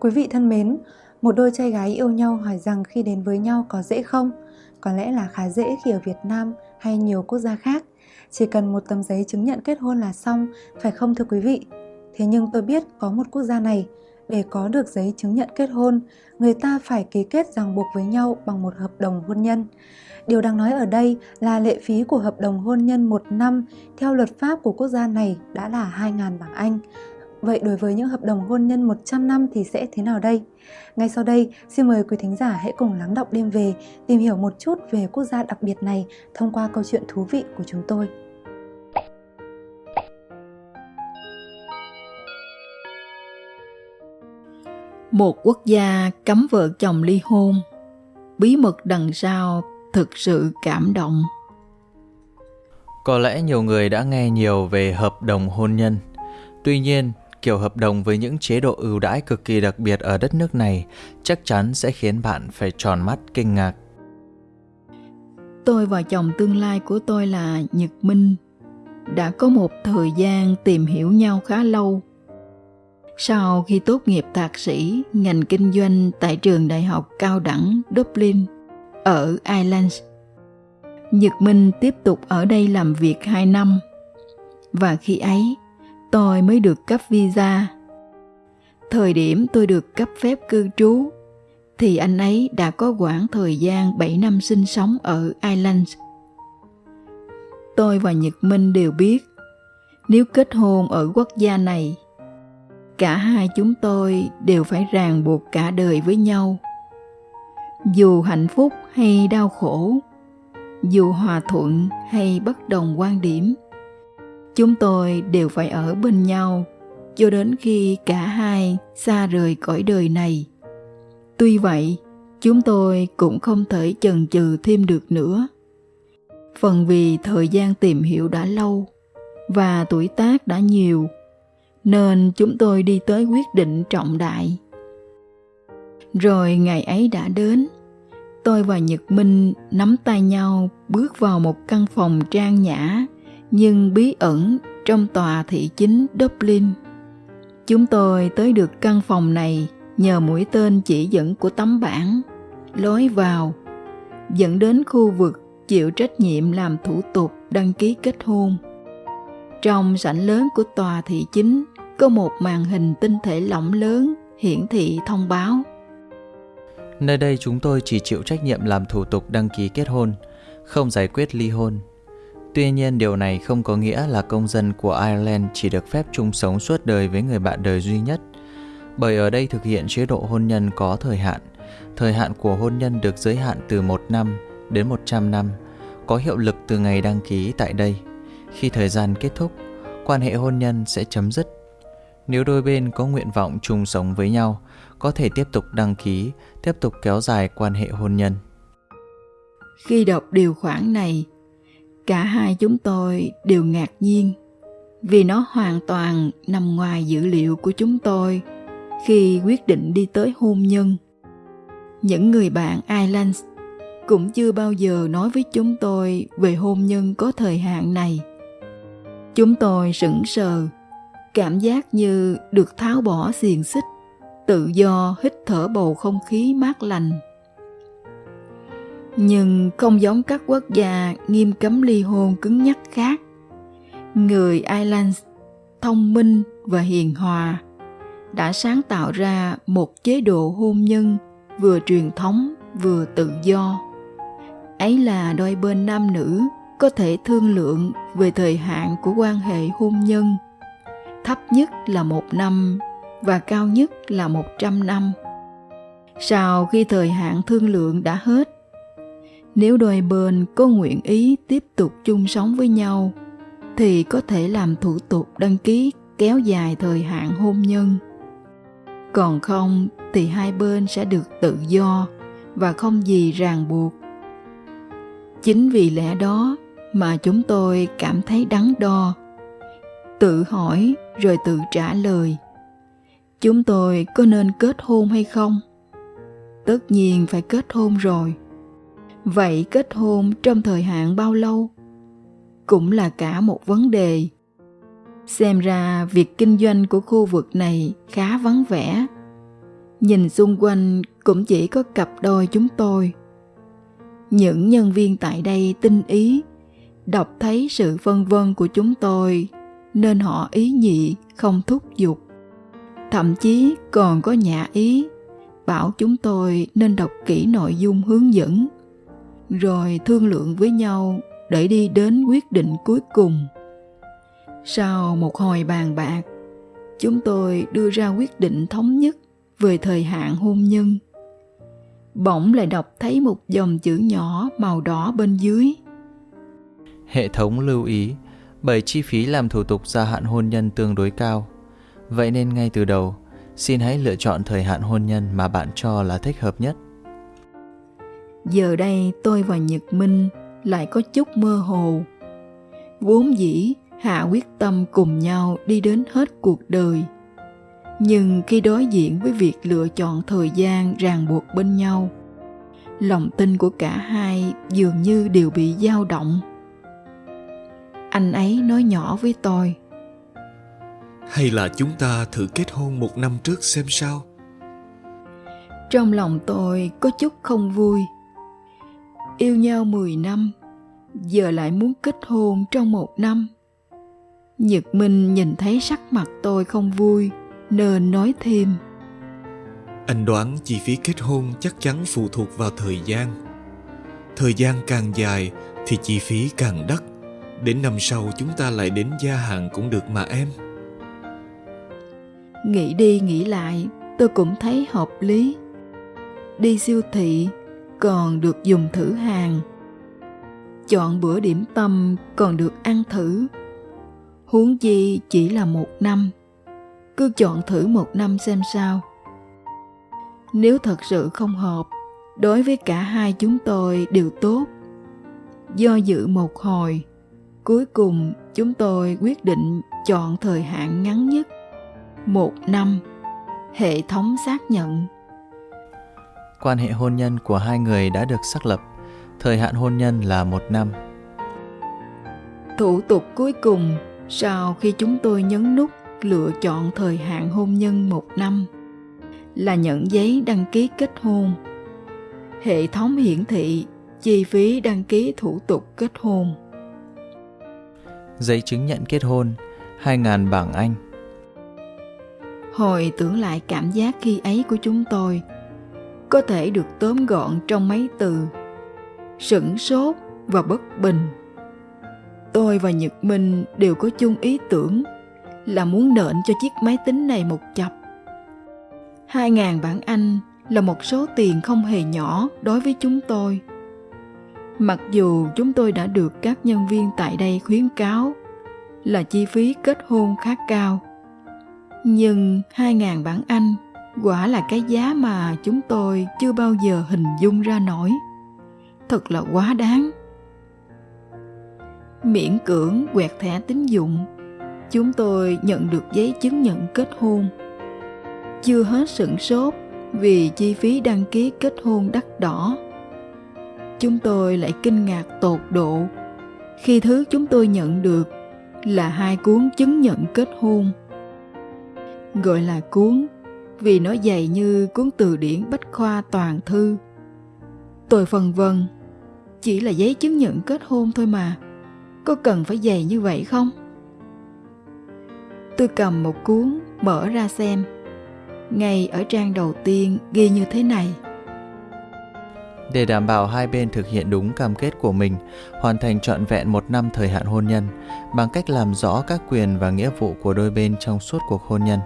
Quý vị thân mến, một đôi trai gái yêu nhau hỏi rằng khi đến với nhau có dễ không? Có lẽ là khá dễ khi ở Việt Nam hay nhiều quốc gia khác. Chỉ cần một tấm giấy chứng nhận kết hôn là xong, phải không thưa quý vị? Thế nhưng tôi biết có một quốc gia này, để có được giấy chứng nhận kết hôn, người ta phải ký kết ràng buộc với nhau bằng một hợp đồng hôn nhân. Điều đang nói ở đây là lệ phí của hợp đồng hôn nhân một năm theo luật pháp của quốc gia này đã là 2.000 bảng Anh. Vậy đối với những hợp đồng hôn nhân 100 năm thì sẽ thế nào đây? Ngay sau đây, xin mời quý thính giả hãy cùng lắng đọc đêm về, tìm hiểu một chút về quốc gia đặc biệt này thông qua câu chuyện thú vị của chúng tôi. Một quốc gia cấm vợ chồng ly hôn, bí mật đằng sau thực sự cảm động. Có lẽ nhiều người đã nghe nhiều về hợp đồng hôn nhân. Tuy nhiên, kiểu hợp đồng với những chế độ ưu đãi cực kỳ đặc biệt ở đất nước này chắc chắn sẽ khiến bạn phải tròn mắt kinh ngạc. Tôi và chồng tương lai của tôi là Nhật Minh đã có một thời gian tìm hiểu nhau khá lâu. Sau khi tốt nghiệp thạc sĩ ngành kinh doanh tại trường đại học cao đẳng Dublin ở Ireland, Nhật Minh tiếp tục ở đây làm việc 2 năm. Và khi ấy, tôi mới được cấp visa. Thời điểm tôi được cấp phép cư trú thì anh ấy đã có quãng thời gian 7 năm sinh sống ở Ireland. Tôi và Nhật Minh đều biết nếu kết hôn ở quốc gia này, cả hai chúng tôi đều phải ràng buộc cả đời với nhau. Dù hạnh phúc hay đau khổ, dù hòa thuận hay bất đồng quan điểm chúng tôi đều phải ở bên nhau cho đến khi cả hai xa rời cõi đời này. Tuy vậy, chúng tôi cũng không thể chần chừ thêm được nữa. Phần vì thời gian tìm hiểu đã lâu và tuổi tác đã nhiều, nên chúng tôi đi tới quyết định trọng đại. Rồi ngày ấy đã đến, tôi và nhật minh nắm tay nhau bước vào một căn phòng trang nhã nhưng bí ẩn trong tòa thị chính Dublin. Chúng tôi tới được căn phòng này nhờ mũi tên chỉ dẫn của tấm bảng, lối vào, dẫn đến khu vực chịu trách nhiệm làm thủ tục đăng ký kết hôn. Trong sảnh lớn của tòa thị chính có một màn hình tinh thể lỏng lớn hiển thị thông báo. Nơi đây chúng tôi chỉ chịu trách nhiệm làm thủ tục đăng ký kết hôn, không giải quyết ly hôn Tuy nhiên điều này không có nghĩa là công dân của Ireland chỉ được phép chung sống suốt đời với người bạn đời duy nhất, bởi ở đây thực hiện chế độ hôn nhân có thời hạn. Thời hạn của hôn nhân được giới hạn từ 1 năm đến 100 năm, có hiệu lực từ ngày đăng ký tại đây. Khi thời gian kết thúc, quan hệ hôn nhân sẽ chấm dứt. Nếu đôi bên có nguyện vọng chung sống với nhau, có thể tiếp tục đăng ký, tiếp tục kéo dài quan hệ hôn nhân. Khi đọc điều khoản này, cả hai chúng tôi đều ngạc nhiên, vì nó hoàn toàn nằm ngoài dữ liệu của chúng tôi khi quyết định đi tới hôn nhân. Những người bạn Ireland cũng chưa bao giờ nói với chúng tôi về hôn nhân có thời hạn này. Chúng tôi sững sờ, cảm giác như được tháo bỏ xiềng xích, tự do hít thở bầu không khí mát lành nhưng không giống các quốc gia nghiêm cấm ly hôn cứng nhắc khác. Người Ireland thông minh và hiền hòa đã sáng tạo ra một chế độ hôn nhân vừa truyền thống vừa tự do. Ấy là đôi bên nam nữ có thể thương lượng về thời hạn của quan hệ hôn nhân. Thấp nhất là một năm và cao nhất là một trăm năm. Sau khi thời hạn thương lượng đã hết, nếu đôi bên có nguyện ý tiếp tục chung sống với nhau, thì có thể làm thủ tục đăng ký kéo dài thời hạn hôn nhân. Còn không thì hai bên sẽ được tự do và không gì ràng buộc. Chính vì lẽ đó mà chúng tôi cảm thấy đắn đo, tự hỏi rồi tự trả lời. Chúng tôi có nên kết hôn hay không? Tất nhiên phải kết hôn rồi vậy kết hôn trong thời hạn bao lâu cũng là cả một vấn đề xem ra việc kinh doanh của khu vực này khá vắng vẻ Nhìn xung quanh cũng chỉ có cặp đôi chúng tôi. Những nhân viên tại đây tinh ý, đọc thấy sự vân vân của chúng tôi nên họ ý nhị không thúc giục. Thậm chí còn có nhà ý bảo chúng tôi nên đọc kỹ nội dung hướng dẫn rồi thương lượng với nhau để đi đến quyết định cuối cùng sau một hồi bàn bạc chúng tôi đưa ra quyết định thống nhất về thời hạn hôn nhân bỗng lại đọc thấy một dòng chữ nhỏ màu đỏ bên dưới Hệ thống lưu ý, bởi chi phí làm thủ tục gia hạn hôn nhân tương đối cao. Vậy nên ngay từ đầu, xin hãy lựa chọn thời hạn hôn nhân mà bạn cho là thích hợp nhất giờ đây tôi và nhật minh lại có chút mơ hồ. Vốn dĩ hạ quyết tâm cùng nhau đi đến hết cuộc đời. Nhưng khi đối diện với việc lựa chọn thời gian ràng buộc bên nhau lòng tin của cả hai dường như đều bị dao động. Anh ấy nói nhỏ với tôi. Hay là chúng ta thử kết hôn một năm trước xem sao? trong lòng tôi có chút không vui yêu nhau 10 năm giờ lại muốn kết hôn trong một năm nhật minh nhìn thấy sắc mặt tôi không vui nên nói thêm Anh đoán chi phí kết hôn chắc chắn phụ thuộc vào thời gian. Thời gian càng dài thì chi phí càng đắt. Đến năm sau chúng ta lại đến gia hạn cũng được mà em. nghĩ đi nghĩ lại tôi cũng thấy hợp lý đi siêu thị còn được dùng thử hàng. Chọn bữa điểm tâm còn được ăn thử. Huống chi chỉ là một năm. Cứ chọn thử một năm xem sao. Nếu thật sự không hợp, đối với cả hai chúng tôi đều tốt. Do dự một hồi, cuối cùng chúng tôi quyết định chọn thời hạn ngắn nhất, một năm, hệ thống xác nhận. Quan hệ hôn nhân của hai người đã được xác lập, thời hạn hôn nhân là một năm. thủ tục cuối cùng sau khi chúng tôi nhấn nút lựa chọn thời hạn hôn nhân một năm là nhận giấy đăng ký kết hôn hệ thống hiển thị chi phí đăng ký thủ tục kết hôn Giấy chứng nhận kết hôn 2.000 bảng Anh. hồi tưởng lại cảm giác khi ấy của chúng tôi có thể được tóm gọn trong mấy từ, sửng sốt và bất bình. Tôi và nhật minh đều có chung ý tưởng là muốn nện cho chiếc máy tính này một chập. Hai ngàn bảng anh là một số tiền không hề nhỏ đối với chúng tôi. Mặc dù chúng tôi đã được các nhân viên tại đây khuyến cáo là chi phí kết hôn khá cao, nhưng hai ngàn bảng anh quả là cái giá mà chúng tôi chưa bao giờ hình dung ra nổi. Thật là quá đáng. Miễn cưỡng quẹt thẻ tín dụng, chúng tôi nhận được giấy chứng nhận kết hôn. Chưa hết sửng sốt vì chi phí đăng ký kết hôn đắt đỏ. Chúng tôi lại kinh ngạc tột độ khi thứ chúng tôi nhận được là hai cuốn chứng nhận kết hôn, gọi là cuốn vì nó dày như cuốn từ điển bách khoa toàn thư. Tôi phần vân chỉ là giấy chứng nhận kết hôn thôi mà có cần phải dày như vậy không? Tôi cầm một cuốn mở ra xem ngay ở trang đầu tiên ghi như thế này. Để đảm bảo hai bên thực hiện đúng cam kết của mình, hoàn thành trọn vẹn một năm thời hạn hôn nhân bằng cách làm rõ các quyền và nghĩa vụ của đôi bên trong suốt cuộc hôn nhân.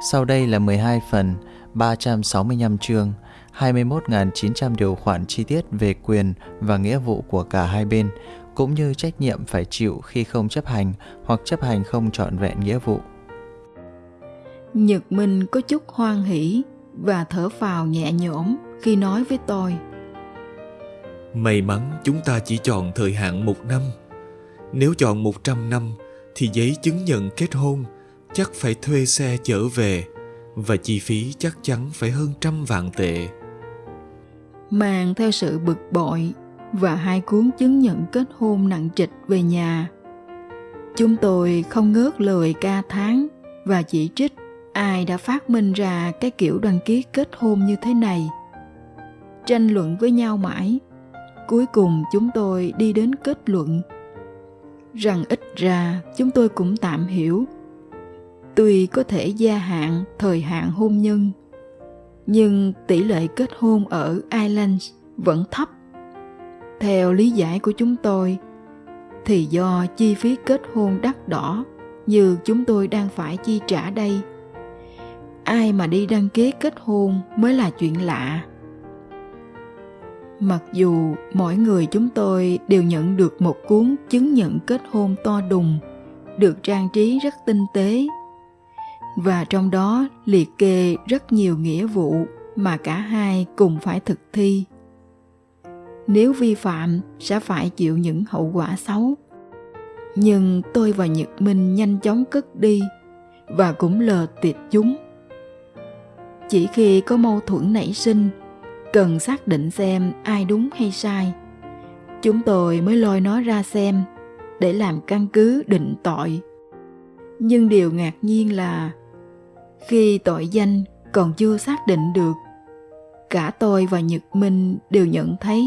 Sau đây là 12 phần, 365 chương, 21.900 điều khoản chi tiết về quyền và nghĩa vụ của cả hai bên, cũng như trách nhiệm phải chịu khi không chấp hành hoặc chấp hành không trọn vẹn nghĩa vụ. nhật minh có chút hoan hỷ và thở phào nhẹ nhõm khi nói với tôi May mắn chúng ta chỉ chọn thời hạn một năm. Nếu chọn 100 năm thì giấy chứng nhận kết hôn chắc phải thuê xe chở về, và chi phí chắc chắn phải hơn trăm vạn tệ. mang theo sự bực bội và hai cuốn chứng nhận kết hôn nặng trịch về nhà. Chúng tôi không ngớt lời ca tháng và chỉ trích ai đã phát minh ra cái kiểu đăng ký kết hôn như thế này. Tranh luận với nhau mãi, cuối cùng chúng tôi đi đến kết luận. Rằng ít ra chúng tôi cũng tạm hiểu tuy có thể gia hạn thời hạn hôn nhân. Nhưng tỷ lệ kết hôn ở ireland vẫn thấp. Theo lý giải của chúng tôi, thì do chi phí kết hôn đắt đỏ như chúng tôi đang phải chi trả đây. Ai mà đi đăng ký kết hôn mới là chuyện lạ. Mặc dù mỗi người chúng tôi đều nhận được một cuốn chứng nhận kết hôn to đùng, được trang trí rất tinh tế và trong đó liệt kê rất nhiều nghĩa vụ mà cả hai cùng phải thực thi. Nếu vi phạm sẽ phải chịu những hậu quả xấu. Nhưng tôi và nhật minh nhanh chóng cất đi và cũng lờ tiệt chúng. Chỉ khi có mâu thuẫn nảy sinh, cần xác định xem ai đúng hay sai, chúng tôi mới lôi nó ra xem để làm căn cứ định tội. Nhưng điều ngạc nhiên là khi tội danh còn chưa xác định được, cả tôi và nhật minh đều nhận thấy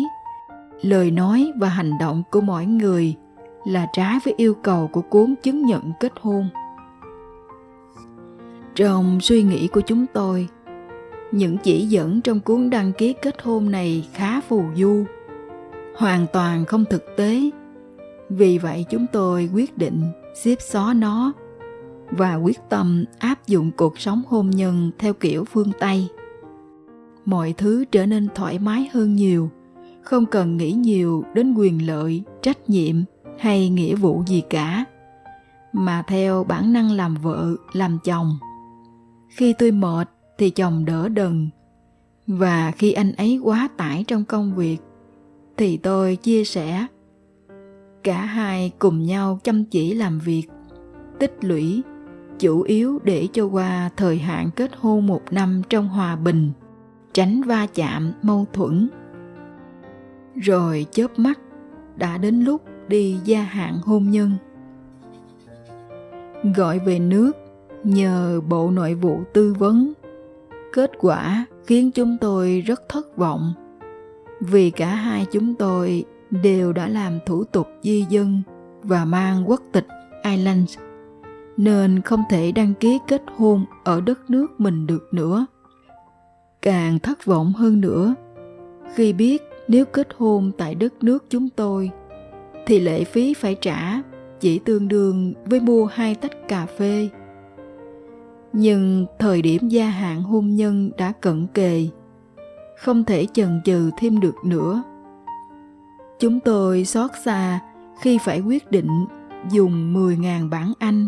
lời nói và hành động của mỗi người là trái với yêu cầu của cuốn chứng nhận kết hôn. Trong suy nghĩ của chúng tôi, những chỉ dẫn trong cuốn đăng ký kết hôn này khá phù du, hoàn toàn không thực tế. Vì vậy chúng tôi quyết định xếp xó nó và quyết tâm áp dụng cuộc sống hôn nhân theo kiểu phương tây. Mọi thứ trở nên thoải mái hơn nhiều, không cần nghĩ nhiều đến quyền lợi, trách nhiệm hay nghĩa vụ gì cả, mà theo bản năng làm vợ, làm chồng. Khi tôi mệt thì chồng đỡ đần, và khi anh ấy quá tải trong công việc thì tôi chia sẻ. Cả hai cùng nhau chăm chỉ làm việc, tích lũy chủ yếu để cho qua thời hạn kết hôn một năm trong hòa bình, tránh va chạm, mâu thuẫn. Rồi chớp mắt, đã đến lúc đi gia hạn hôn nhân. Gọi về nước nhờ bộ nội vụ tư vấn. Kết quả khiến chúng tôi rất thất vọng, vì cả hai chúng tôi đều đã làm thủ tục di dân và mang quốc tịch Ireland nên không thể đăng ký kết hôn ở đất nước mình được nữa. Càng thất vọng hơn nữa, khi biết nếu kết hôn tại đất nước chúng tôi, thì lệ phí phải trả chỉ tương đương với mua hai tách cà phê nhưng thời điểm gia hạn hôn nhân đã cận kề, không thể chần chừ thêm được nữa chúng tôi xót xa khi phải quyết định dùng 10.000 bảng Anh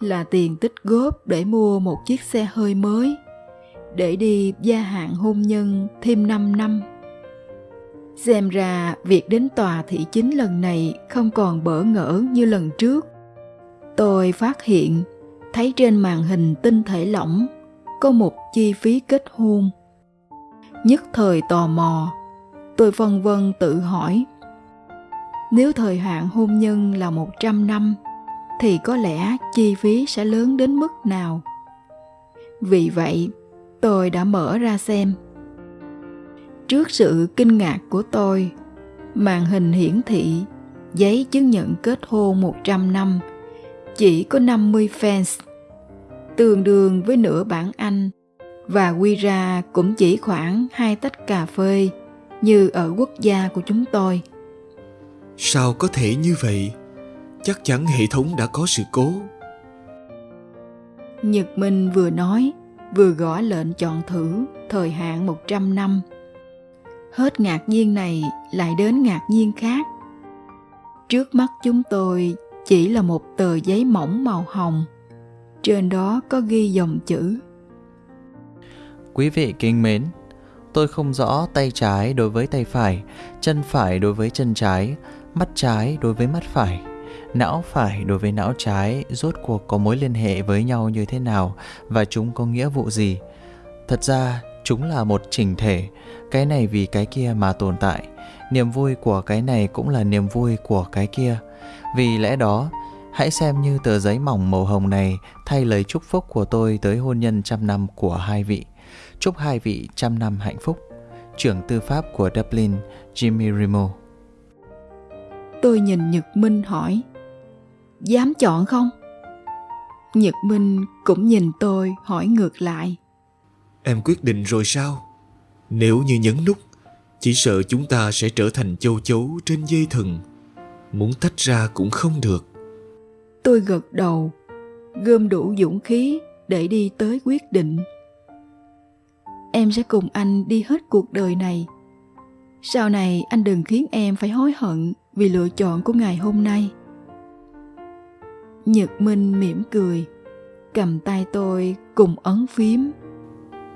là tiền tích góp để mua một chiếc xe hơi mới để đi gia hạn hôn nhân thêm 5 năm. Xem ra việc đến tòa thị chính lần này không còn bỡ ngỡ như lần trước. Tôi phát hiện thấy trên màn hình tinh thể lỏng có một chi phí kết hôn. Nhất thời tò mò, tôi vân vân tự hỏi. Nếu thời hạn hôn nhân là 100 năm, thì có lẽ chi phí sẽ lớn đến mức nào? Vì vậy, tôi đã mở ra xem. Trước sự kinh ngạc của tôi, màn hình hiển thị giấy chứng nhận kết hôn 100 năm chỉ có 50 fans, tương đương với nửa bản Anh và quy ra cũng chỉ khoảng hai tách cà phê như ở quốc gia của chúng tôi. Sao có thể như vậy? Chắc chắn hệ thống đã có sự cố. Nhật Minh vừa nói, vừa gõ lệnh chọn thử thời hạn 100 năm. Hết ngạc nhiên này lại đến ngạc nhiên khác. Trước mắt chúng tôi chỉ là một tờ giấy mỏng màu hồng. Trên đó có ghi dòng chữ. Quý vị kính mến, tôi không rõ tay trái đối với tay phải, chân phải đối với chân trái, mắt trái đối với mắt phải, não phải đối với não trái rốt cuộc có mối liên hệ với nhau như thế nào và chúng có nghĩa vụ gì. Thật ra, chúng là một chỉnh thể, cái này vì cái kia mà tồn tại. Niềm vui của cái này cũng là niềm vui của cái kia vì lẽ đó, Hãy xem như tờ giấy mỏng màu hồng này thay lời chúc phúc của tôi tới hôn nhân trăm năm của hai vị. Chúc hai vị trăm năm hạnh phúc. Trưởng tư pháp của Dublin, Jimmy Rimo. Tôi nhìn Nhật Minh hỏi, dám chọn không? Nhật Minh cũng nhìn tôi hỏi ngược lại. Em quyết định rồi sao? Nếu như nhấn nút, chỉ sợ chúng ta sẽ trở thành châu chấu trên dây thừng. Muốn tách ra cũng không được. Tôi gật đầu, gom đủ dũng khí để đi tới quyết định. Em sẽ cùng anh đi hết cuộc đời này. Sau này anh đừng khiến em phải hối hận vì lựa chọn của ngày hôm nay. Nhật Minh mỉm cười, cầm tay tôi cùng ấn phím.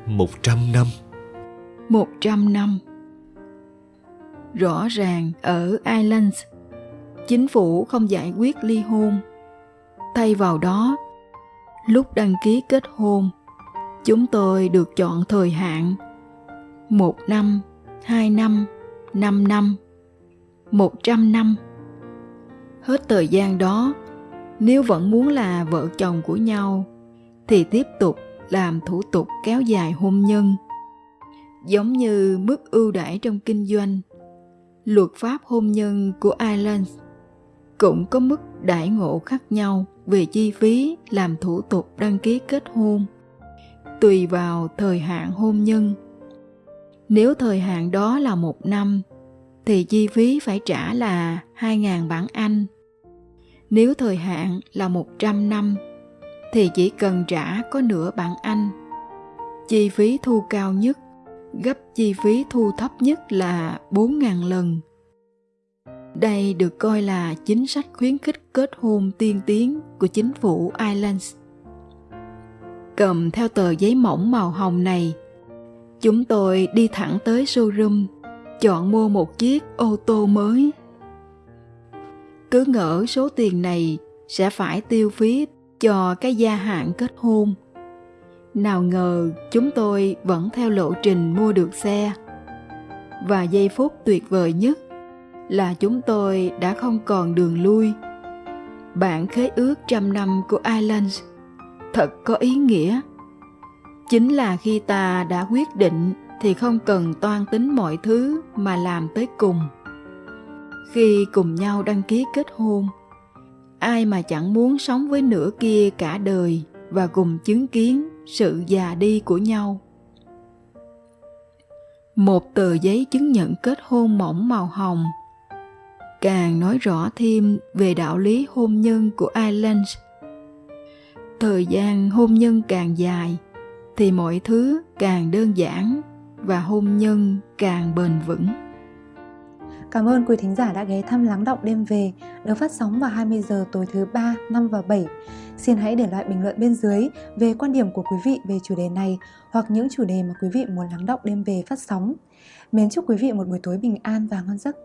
Một trăm năm. Một trăm năm. Rõ ràng ở Ireland, chính phủ không giải quyết ly hôn. Thay vào đó, lúc đăng ký kết hôn, chúng tôi được chọn thời hạn một năm, hai năm, năm năm, một trăm năm. Hết thời gian đó, nếu vẫn muốn là vợ chồng của nhau, thì tiếp tục làm thủ tục kéo dài hôn nhân. Giống như mức ưu đãi trong kinh doanh, luật pháp hôn nhân của ireland cũng có mức đãi ngộ khác nhau về chi phí làm thủ tục đăng ký kết hôn, tùy vào thời hạn hôn nhân. Nếu thời hạn đó là một năm, thì chi phí phải trả là 2.000 bảng Anh nếu thời hạn là 100 năm thì chỉ cần trả có nửa bảng Anh. Chi phí thu cao nhất gấp chi phí thu thấp nhất là 4.000 lần. Đây được coi là chính sách khuyến khích kết hôn tiên tiến của chính phủ Ireland. Cầm theo tờ giấy mỏng màu hồng này, chúng tôi đi thẳng tới showroom, chọn mua một chiếc ô tô mới cứ ngỡ số tiền này sẽ phải tiêu phí cho cái gia hạn kết hôn. Nào ngờ chúng tôi vẫn theo lộ trình mua được xe. Và giây phút tuyệt vời nhất là chúng tôi đã không còn đường lui. Bản khế ước trăm năm của Ireland thật có ý nghĩa. Chính là khi ta đã quyết định thì không cần toan tính mọi thứ mà làm tới cùng khi cùng nhau đăng ký kết hôn ai mà chẳng muốn sống với nửa kia cả đời và cùng chứng kiến sự già đi của nhau một tờ giấy chứng nhận kết hôn mỏng màu hồng càng nói rõ thêm về đạo lý hôn nhân của Ireland. Thời gian hôn nhân càng dài, thì mọi thứ càng đơn giản và hôn nhân càng bền vững. Cảm ơn quý thính giả đã ghé thăm Lắng Động Đêm Về được phát sóng vào 20 giờ tối thứ 3, 5 và 7. Xin hãy để lại bình luận bên dưới về quan điểm của quý vị về chủ đề này hoặc những chủ đề mà quý vị muốn lắng động đêm về phát sóng. Mến chúc quý vị một buổi tối bình an và ngon giấc.